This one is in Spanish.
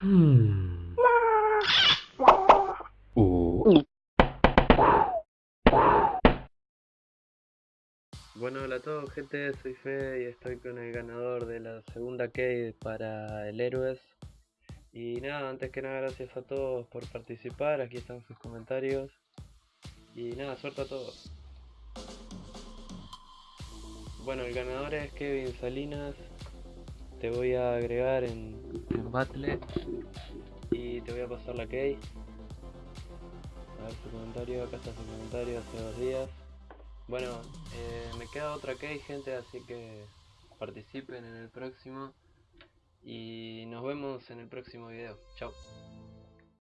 Uh. Bueno, hola a todos gente, soy Fe y estoy con el ganador de la segunda key para el Héroes. Y nada, antes que nada gracias a todos por participar, aquí están sus comentarios. Y nada, suerte a todos. Bueno, el ganador es Kevin Salinas. Te voy a agregar en, Battle y te voy a pasar la key. A ver su comentario, acá está su comentario hace dos días. Bueno, eh, me queda otra key gente, así que participen en el próximo. Y nos vemos en el próximo video. Chao.